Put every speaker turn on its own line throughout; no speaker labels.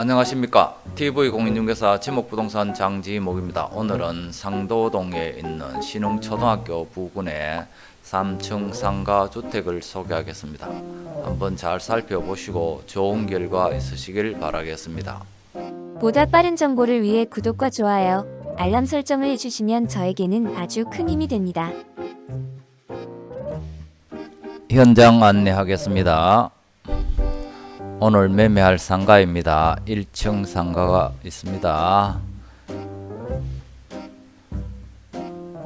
안녕하십니까. TV공인중개사 지목부동산 장지목입니다. 오늘은 상도동에 있는 신흥초등학교 부근의 3층 상가 주택을 소개하겠습니다. 한번 잘 살펴보시고 좋은 결과 있으시길 바라겠습니다.
보다 빠른 정보를 위해 구독과 좋아요, 알람 설정을 해주시면 저에게는 아주 큰 힘이 됩니다.
현장 안내하겠습니다 오늘 매매할 상가입니다. 1층 상가가 있습니다.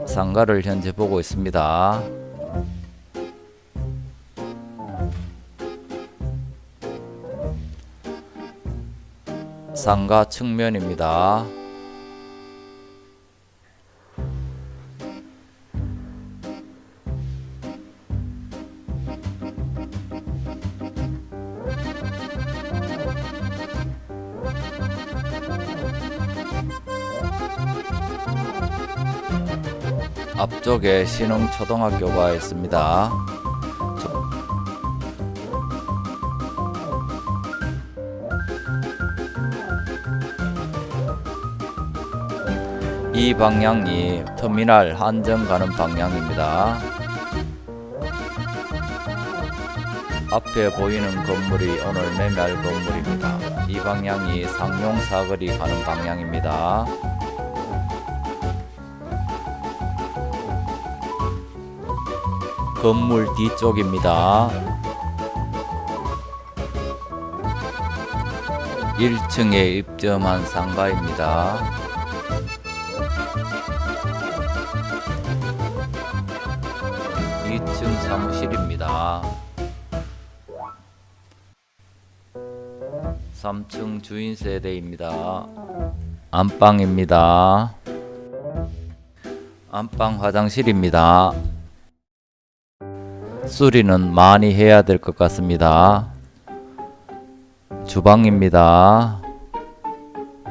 상가를 현재 보고 있습니다. 상가 측면입니다 앞쪽에 신흥초등학교가 있습니다. 이 방향이 터미널 한정 가는 방향입니다. 앞에 보이는 건물이 오늘 매매할 건물입니다. 이 방향이 상용 사거리 가는 방향입니다. 건물 뒤쪽입니다. 1층에 입점한 상가입니다. (2층) 사무실입니다. (3층) 주인 세대입니다. 안방입니다. 안방 화장실입니다. 수리는 많이 해야 될 것 같습니다. 주방입니다.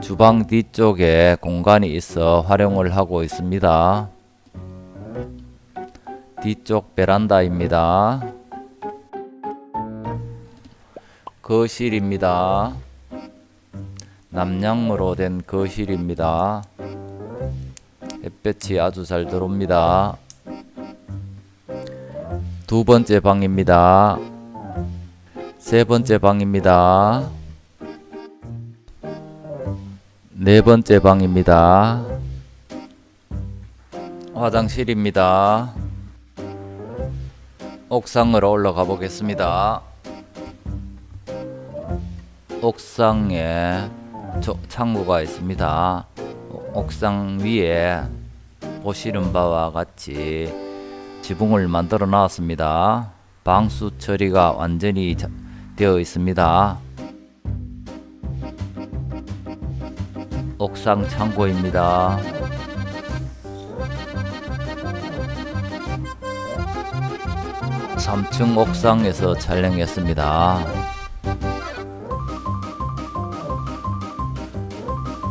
주방 뒤쪽에 공간이 있어 활용을 하고 있습니다. 뒤쪽 베란다입니다. 거실입니다. 남향으로 된 거실입니다. 햇볕이 아주 잘 들어옵니다. 두 번째 방입니다. 세 번째 방입니다. 네 번째 방입니다. 화장실입니다. 옥상으로 올라가 보겠습니다. 옥상에 창고가 있습니다. 옥상 위에 보시는 바와 같이 지붕을 만들어 놨습니다. 방수 처리가 완전히 되어 있습니다. 옥상 창고입니다. 삼층 옥상에서 촬영했습니다.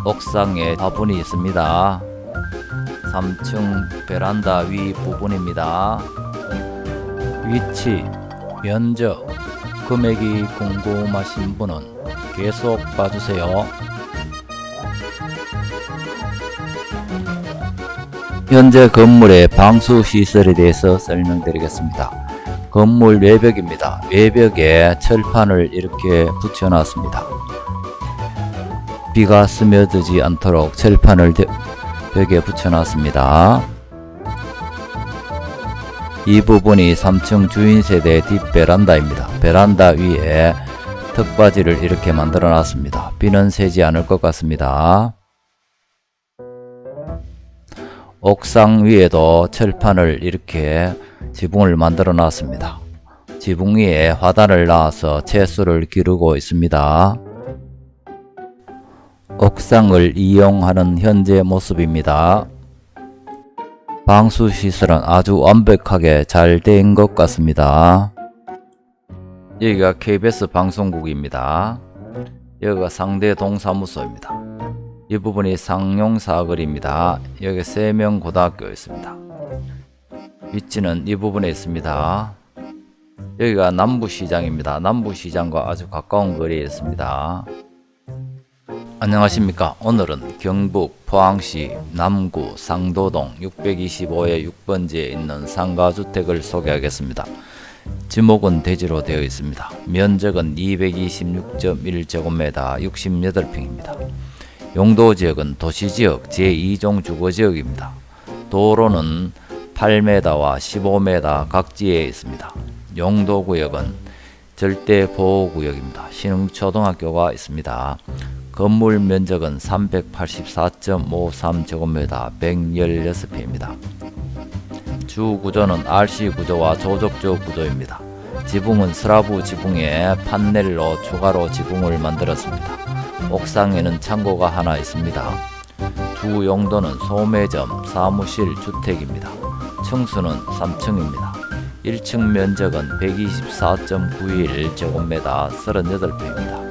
옥상에 화분이 있습니다. 3층 베란다 위 부분입니다. 위치, 면적, 금액이 궁금하신 분은 계속 봐주세요. 현재 건물의 방수 시설에 대해서 설명드리겠습니다. 건물 외벽입니다. 외벽에 철판을 이렇게 붙여놨습니다. 비가 스며들지 않도록 철판을 벽에 붙여놨습니다. 이 부분이 3층 주인세대 뒷베란다입니다. 베란다 위에 턱받이를 이렇게 만들어 놨습니다. 비는 새지 않을 것 같습니다. 옥상 위에도 철판을 이렇게 지붕을 만들어 놨습니다. 지붕 위에 화단을 놔서 채수를 기르고 있습니다. 옥상을 이용하는 현재 모습입니다. 방수 시설은 아주 완벽하게 잘 된 것 같습니다. 여기가 KBS 방송국입니다. 여기가 상대 동사무소입니다. 이 부분이 상용사거리입니다. 여기 세명 고등학교 있습니다. 위치는 이 부분에 있습니다. 여기가 남부시장입니다. 남부시장과 아주 가까운 거리에 있습니다. 안녕하십니까. 오늘은 경북 포항시 남구 상도동 625의 6번지에 있는 상가주택을 소개하겠습니다. 지목은 대지로 되어 있습니다. 면적은 226.1제곱미터 68평입니다. 용도지역은 도시지역 제2종 주거지역입니다. 도로는 8m와 15m 각지에 있습니다. 용도구역은 절대보호구역입니다. 신흥초등학교가 있습니다 건물 면적은 384.53제곱미터 116평입니다. 주 구조는 RC 구조와 조적조 구조입니다. 지붕은 스라브 지붕에 판넬로 추가로 지붕을 만들었습니다. 옥상에는 창고가 하나 있습니다. 주 용도는 소매점, 사무실, 주택입니다. 층수는 3층입니다. 1층 면적은 124.91제곱미터 38평입니다.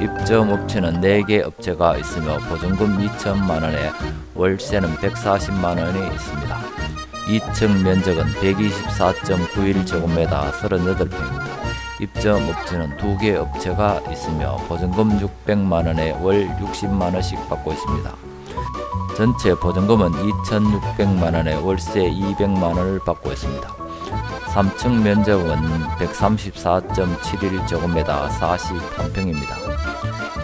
입점 업체는 4개 업체가 있으며 보증금 2천만원에 월세는 140만원이 있습니다. 2층 면적은 124.91제곱미터 38평입니다. 입점 업체는 2개 업체가 있으며 보증금 600만원에 월 60만원씩 받고 있습니다. 전체 보증금은 2,600만원에 월세 200만원을 받고 있습니다. 3층 면적은 134.71제곱미터 41평입니다.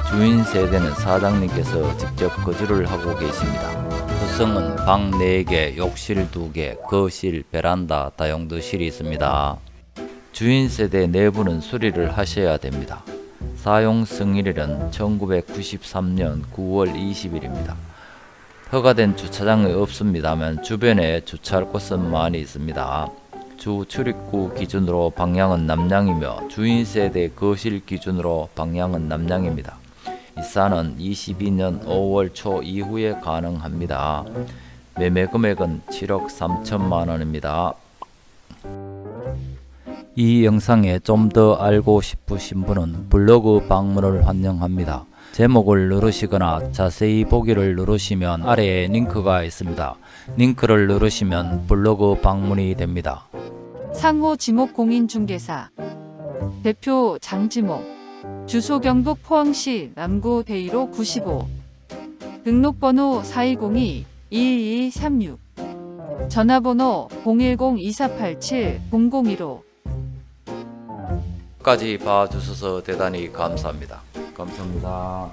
주인 세대는 사장님께서 직접 거주를 하고 계십니다. 구성은 방 4개, 욕실 2개, 거실, 베란다, 다용도실이 있습니다. 주인 세대 내부는 수리를 하셔야 됩니다. 사용 승일일은 1993년 9월 20일입니다. 허가된 주차장이 없습니다만 주변에 주차할 곳은 많이 있습니다. 주 출입구 기준으로 방향은 남향이며 주인 세대 거실 기준으로 방향은 남향입니다. 입사는 22년 5월 초 이후에 가능합니다. 매매 금액은 7억 3천만 원입니다. 이 영상에 좀 더 알고 싶으신 분은 블로그 방문을 환영합니다. 제목을 누르시거나 자세히 보기를 누르시면 아래에 링크가 있습니다. 링크를 누르시면 블로그 방문이 됩니다.
상호 지목 공인중개사. 대표 장지목. 주소 경북 포항시 남구 대이로 95 등록번호 4202-2236 전화번호 010-2487-0015
끝까지 봐주셔서 대단히 감사합니다. 감사합니다.